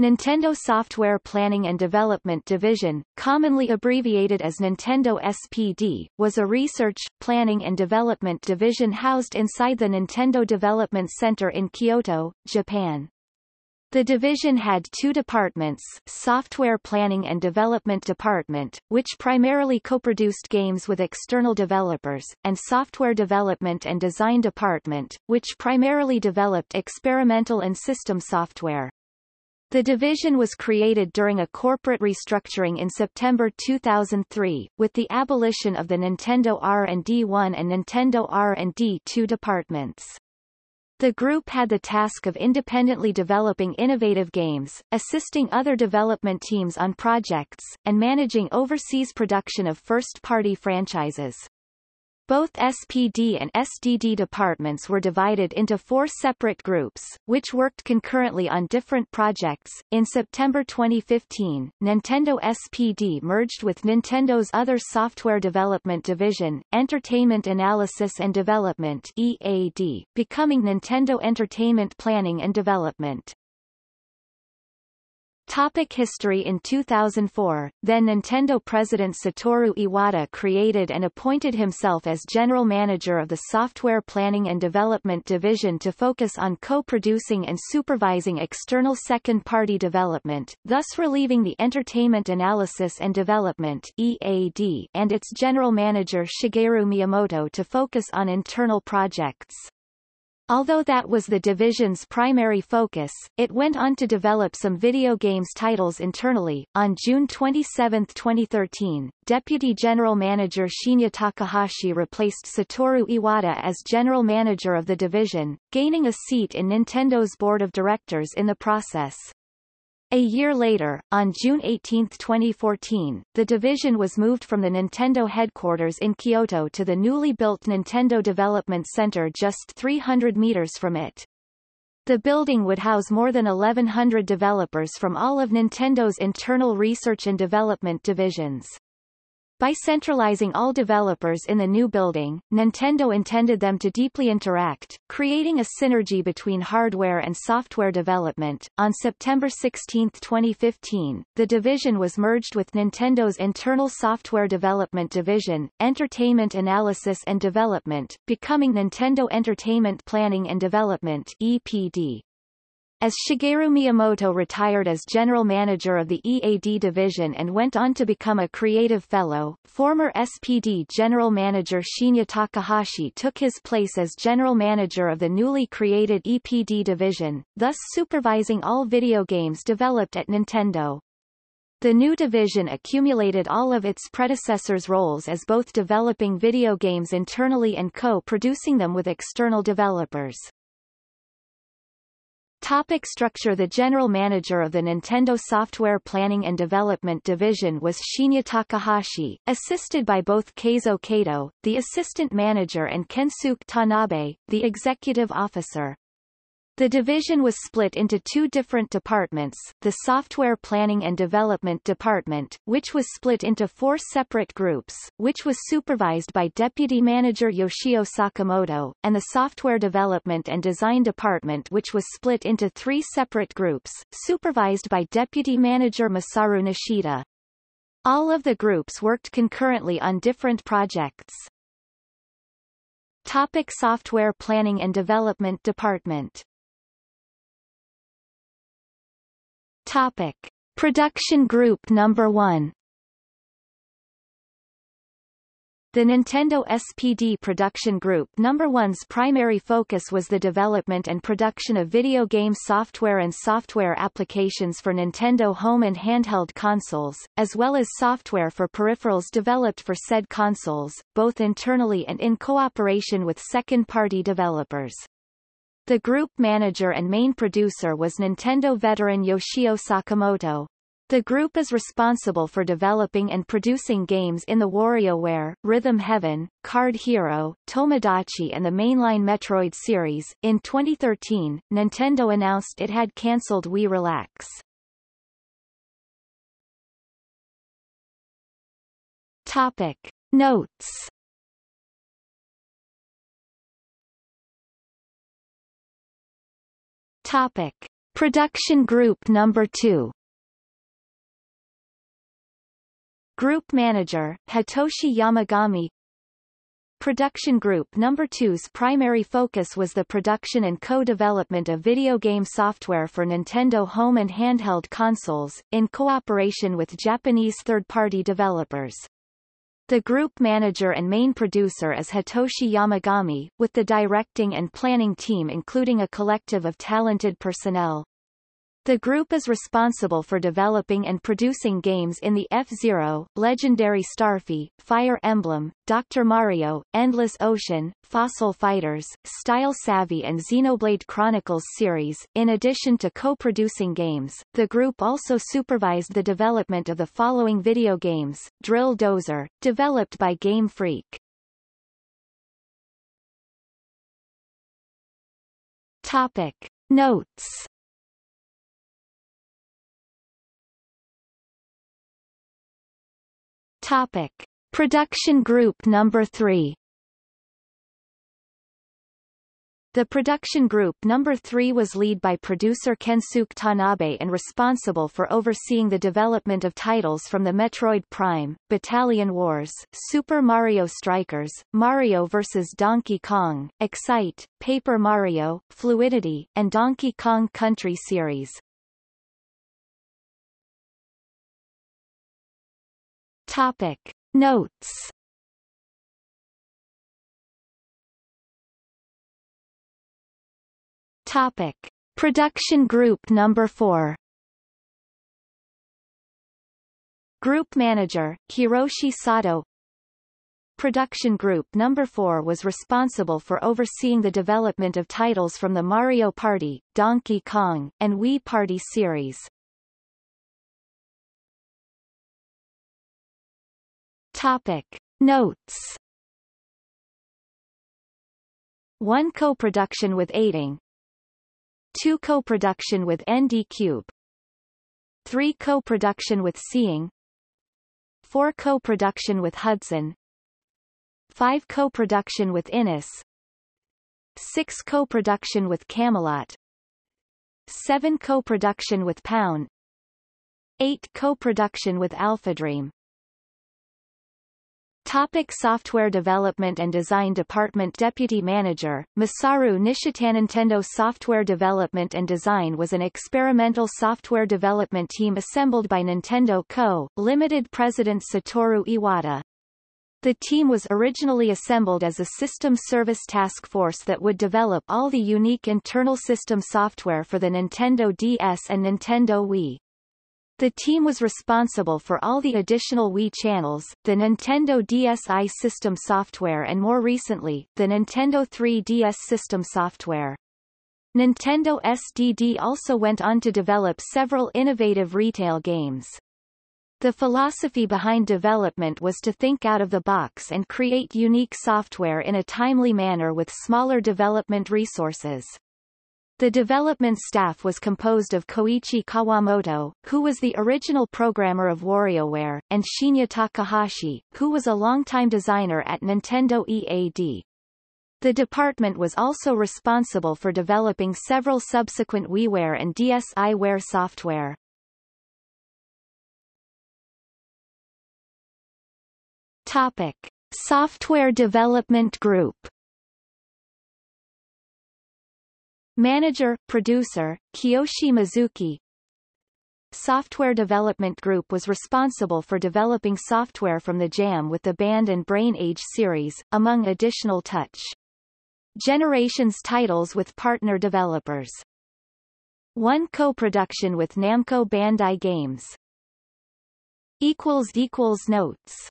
Nintendo Software Planning and Development Division, commonly abbreviated as Nintendo SPD, was a research, planning and development division housed inside the Nintendo Development Center in Kyoto, Japan. The division had two departments, Software Planning and Development Department, which primarily co-produced games with external developers, and Software Development and Design Department, which primarily developed experimental and system software. The division was created during a corporate restructuring in September 2003, with the abolition of the Nintendo R&D 1 and Nintendo R&D 2 departments. The group had the task of independently developing innovative games, assisting other development teams on projects, and managing overseas production of first-party franchises. Both SPD and SDD departments were divided into four separate groups, which worked concurrently on different projects. In September 2015, Nintendo SPD merged with Nintendo's other software development division, Entertainment Analysis and Development EAD, becoming Nintendo Entertainment Planning and Development. Topic history In 2004, then Nintendo president Satoru Iwata created and appointed himself as general manager of the Software Planning and Development Division to focus on co-producing and supervising external second-party development, thus relieving the Entertainment Analysis and Development EAD and its general manager Shigeru Miyamoto to focus on internal projects. Although that was the division's primary focus, it went on to develop some video games titles internally. On June 27, 2013, Deputy General Manager Shinya Takahashi replaced Satoru Iwata as General Manager of the division, gaining a seat in Nintendo's board of directors in the process. A year later, on June 18, 2014, the division was moved from the Nintendo headquarters in Kyoto to the newly built Nintendo Development Center just 300 meters from it. The building would house more than 1,100 developers from all of Nintendo's internal research and development divisions. By centralizing all developers in the new building, Nintendo intended them to deeply interact, creating a synergy between hardware and software development. On September 16, 2015, the division was merged with Nintendo's internal software development division, Entertainment Analysis and Development, becoming Nintendo Entertainment Planning and Development EPD. As Shigeru Miyamoto retired as general manager of the EAD division and went on to become a creative fellow, former SPD general manager Shinya Takahashi took his place as general manager of the newly created EPD division, thus supervising all video games developed at Nintendo. The new division accumulated all of its predecessors' roles as both developing video games internally and co-producing them with external developers. Topic structure The general manager of the Nintendo Software Planning and Development Division was Shinya Takahashi, assisted by both Keizo Kato, the assistant manager and Kensuke Tanabe, the executive officer. The division was split into two different departments, the Software Planning and Development Department, which was split into four separate groups, which was supervised by Deputy Manager Yoshio Sakamoto, and the Software Development and Design Department which was split into three separate groups, supervised by Deputy Manager Masaru Nishita. All of the groups worked concurrently on different projects. Topic Software Planning and Development Department Topic. Production Group Number 1 The Nintendo SPD Production Group No. 1's primary focus was the development and production of video game software and software applications for Nintendo home and handheld consoles, as well as software for peripherals developed for said consoles, both internally and in cooperation with second-party developers. The group manager and main producer was Nintendo veteran Yoshio Sakamoto. The group is responsible for developing and producing games in the WarioWare, Rhythm Heaven, Card Hero, Tomodachi and the mainline Metroid series. In 2013, Nintendo announced it had cancelled Wii Relax. Topic. Notes Topic. Production Group Number 2 Group Manager, Hitoshi Yamagami Production Group No. 2's primary focus was the production and co-development of video game software for Nintendo home and handheld consoles, in cooperation with Japanese third-party developers. The group manager and main producer is Hitoshi Yamagami, with the directing and planning team including a collective of talented personnel. The group is responsible for developing and producing games in the F-Zero, Legendary Starfy, Fire Emblem, Dr. Mario, Endless Ocean, Fossil Fighters, Style Savvy and Xenoblade Chronicles series. In addition to co-producing games, the group also supervised the development of the following video games, Drill Dozer, developed by Game Freak. Topic. Notes Topic. Production Group Number 3 The production group number 3 was led by producer Kensuke Tanabe and responsible for overseeing the development of titles from the Metroid Prime, Battalion Wars, Super Mario Strikers, Mario vs. Donkey Kong, Excite, Paper Mario, Fluidity, and Donkey Kong Country series. Topic. Notes Topic. Production Group Number 4 Group Manager, Hiroshi Sato Production Group Number 4 was responsible for overseeing the development of titles from the Mario Party, Donkey Kong, and Wii Party series. Topic. Notes. 1 co-production with Eighting 2 co-production with ND Cube. 3 co-production with Cing. 4 co-production with Hudson. 5 co-production with iNiS. 6 co-production with Camelot. 7 co-production with Pound. 8 co-production with Alpha Dream Topic software development and design department Deputy Manager, Masaru Nishita Nintendo Software Development and Design was an experimental software development team assembled by Nintendo Co., Limited President Satoru Iwata. The team was originally assembled as a system service task force that would develop all the unique internal system software for the Nintendo DS and Nintendo Wii. The team was responsible for all the additional Wii channels, the Nintendo DSi system software and more recently, the Nintendo 3DS system software. Nintendo SDD also went on to develop several innovative retail games. The philosophy behind development was to think out of the box and create unique software in a timely manner with smaller development resources. The development staff was composed of Koichi Kawamoto, who was the original programmer of WarioWare, and Shinya Takahashi, who was a longtime designer at Nintendo EAD. The department was also responsible for developing several subsequent WiiWare and DSiWare software. Topic. Software Development Group Manager, producer, Kiyoshi Mizuki Software Development Group was responsible for developing software from the Jam with the Band and Brain Age series, among additional Touch. Generations titles with partner developers. One co-production with Namco Bandai Games. Notes